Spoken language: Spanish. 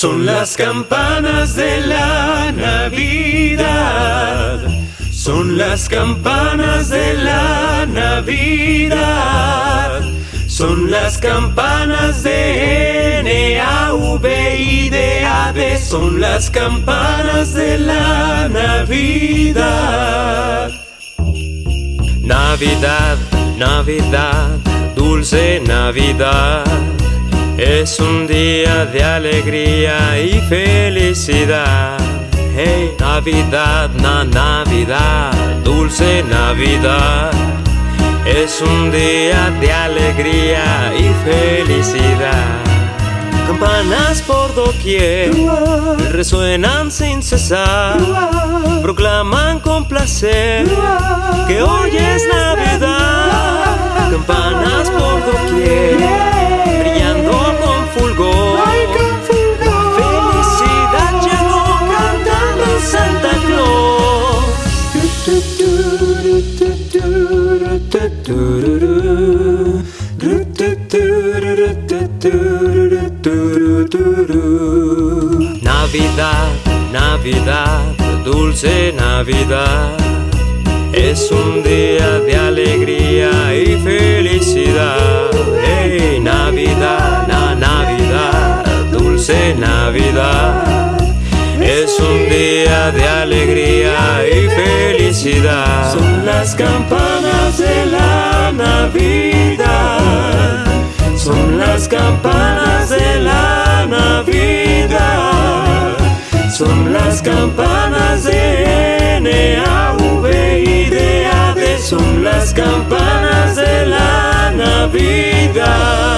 Son las campanas de la Navidad. Son las campanas de la Navidad. Son las campanas de N, A, V, I, D, A, D. Son las campanas de la Navidad. Navidad, Navidad, dulce Navidad. Es un día de alegría y felicidad. Hey, Navidad, na Navidad, dulce Navidad. Es un día de alegría y felicidad. Campanas por doquier resuenan sin cesar, proclaman con placer que hoy es Navidad. Navidad, Navidad, dulce Navidad. Es un día de alegría y felicidad. Navidad, na Navidad, dulce Navidad. Es un día de alegría y felicidad. Son las campanas de la Son las campanas de la Navidad. Son las campanas de N, A, V, I, D, A, D. Son las campanas de la Navidad.